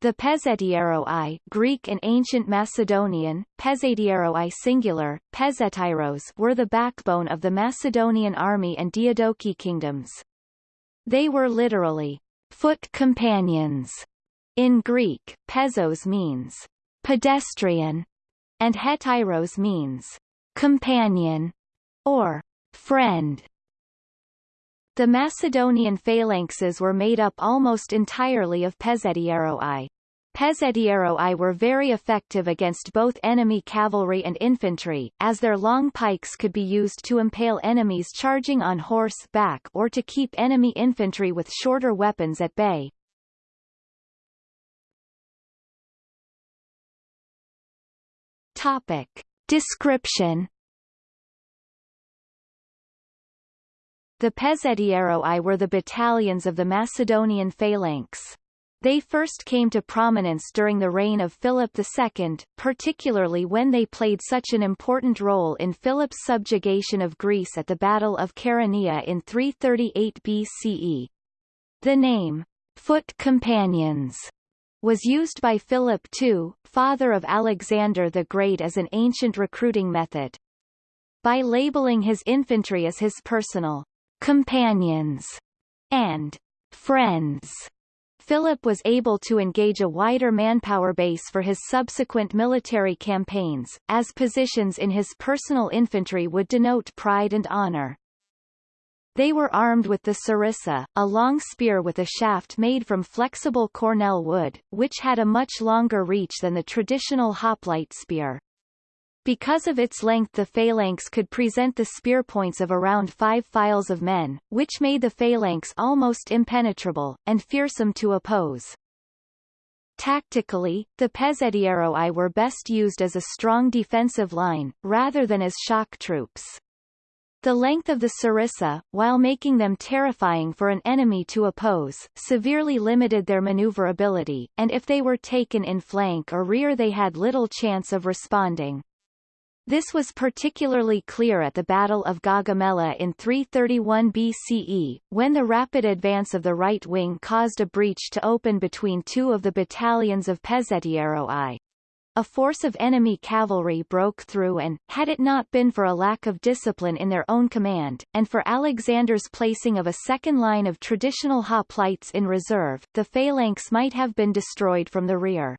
The Pezhetairoi Greek and ancient Macedonian, Pezhetairoi singular, Pezhetairos were the backbone of the Macedonian army and Diadochi kingdoms. They were literally foot companions. In Greek, pezos means pedestrian, and hetairos means companion or friend. The Macedonian phalanxes were made up almost entirely of Pezhetairoi. Pezhetairoi were very effective against both enemy cavalry and infantry, as their long pikes could be used to impale enemies charging on horse back or to keep enemy infantry with shorter weapons at bay. Topic. Description The Pezhetairoi were the battalions of the Macedonian phalanx. They first came to prominence during the reign of Philip II, particularly when they played such an important role in Philip's subjugation of Greece at the Battle of Chaeronea in 338 BCE. The name, foot companions, was used by Philip II, father of Alexander the Great as an ancient recruiting method. By labeling his infantry as his personal companions, and friends. Philip was able to engage a wider manpower base for his subsequent military campaigns, as positions in his personal infantry would denote pride and honor. They were armed with the sarissa, a long spear with a shaft made from flexible cornel wood, which had a much longer reach than the traditional hoplite spear. Because of its length the phalanx could present the spear points of around five files of men, which made the phalanx almost impenetrable, and fearsome to oppose. Tactically, the Pezhetairoi were best used as a strong defensive line, rather than as shock troops. The length of the sarissa, while making them terrifying for an enemy to oppose, severely limited their maneuverability, and if they were taken in flank or rear they had little chance of responding. This was particularly clear at the Battle of Gaugamela in 331 BCE, when the rapid advance of the right wing caused a breach to open between two of the battalions of Pezhetairoi. A force of enemy cavalry broke through and, had it not been for a lack of discipline in their own command, and for Alexander's placing of a second line of traditional hoplites in reserve, the phalanx might have been destroyed from the rear.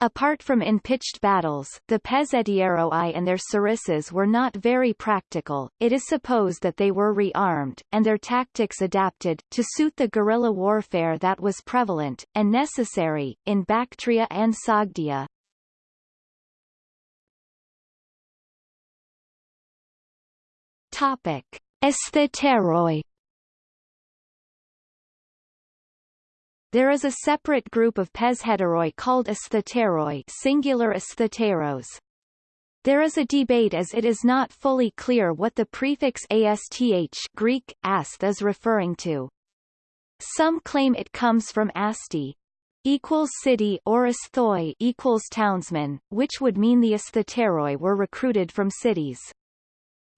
Apart from in pitched battles, the Pezhetairoi and their sarissas were not very practical, it is supposed that they were rearmed, and their tactics adapted, to suit the guerrilla warfare that was prevalent, and necessary, in Bactria and Sogdia. Topic. Asthetairoi There is a separate group of Pezhetairoi called asthetairoi singular asthetairos. There is a debate as it is not fully clear what the prefix asth Greek, asth is referring to. Some claim it comes from asti equals city or asthoi equals townsman, which would mean the asthetairoi were recruited from cities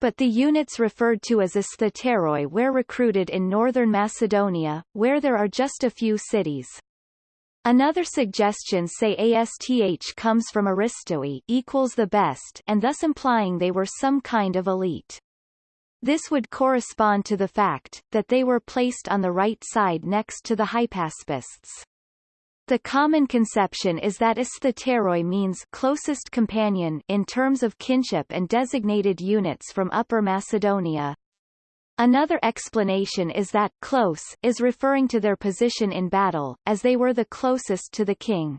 but the units referred to as asthetairoi were recruited in northern Macedonia, where there are just a few cities. Another suggestion say ASTH comes from aristoi equals the best and thus implying they were some kind of elite. This would correspond to the fact, that they were placed on the right side next to the hypaspists. The common conception is that asthetairoi means closest companion in terms of kinship and designated units from Upper Macedonia. Another explanation is that close is referring to their position in battle, as they were the closest to the king.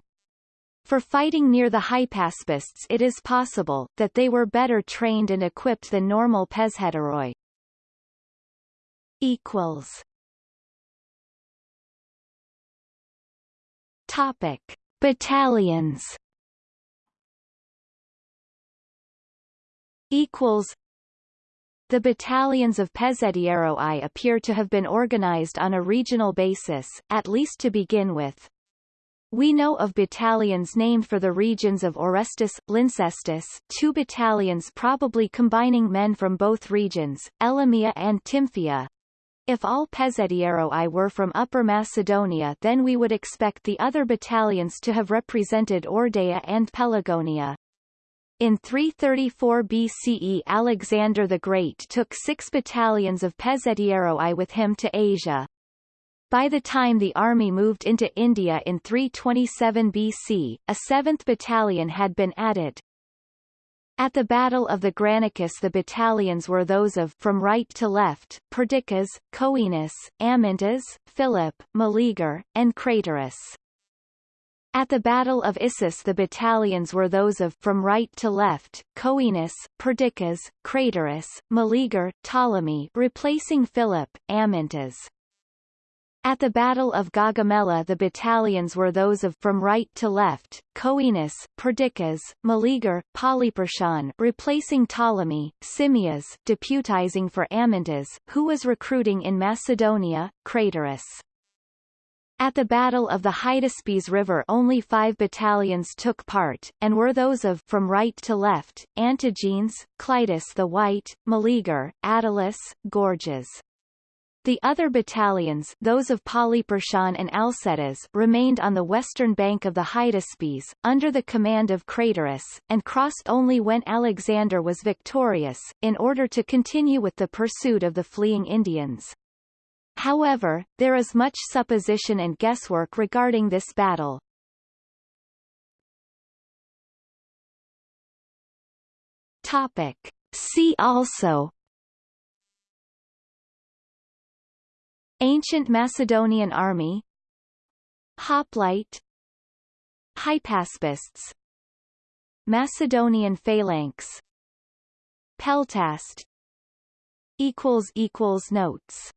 For fighting near the hypaspists it is possible, that they were better trained and equipped than normal Pezhetairoi. Equals Topic: Battalions. Equals. The battalions of Pezhetairoi appear to have been organized on a regional basis, at least to begin with. We know of battalions named for the regions of Orestis, Lyncestis, two battalions probably combining men from both regions, Elymia and Tymphia, If all Pezhetairoi were from Upper Macedonia then we would expect the other battalions to have represented Eordaia and Pelagonia. In 334 BCE Alexander the Great took six battalions of Pezhetairoi with him to Asia. By the time the army moved into India in 327 BC, a seventh battalion had been added. At the Battle of the Granicus the battalions were those of from right to left, Perdiccas, Coenus, Amyntas, Philip, Meleager, and Craterus. At the Battle of Issus the battalions were those of from right to left, Coenus, Perdiccas, Craterus, Meleager, Ptolemy replacing Philip, Amyntas. At the Battle of Gaugamela the battalions were those of from right to left, Coenus, Perdiccas, Meleager, Polyperchon replacing Ptolemy, Simmias deputizing for Amyntas, who was recruiting in Macedonia, Craterus. At the Battle of the Hydaspes River only five battalions took part, and were those of from right to left, Antigenes, Clitus the White, Meleager, Attalus, Gorgias. The other battalions those of Polyperchon and Alcetas remained on the western bank of the Hydaspes, under the command of Craterus, and crossed only when Alexander was victorious, in order to continue with the pursuit of the fleeing Indians. However, there is much supposition and guesswork regarding this battle. Topic. See also Ancient Macedonian army. Hoplite. Hypaspists. Macedonian phalanx. Peltast. Notes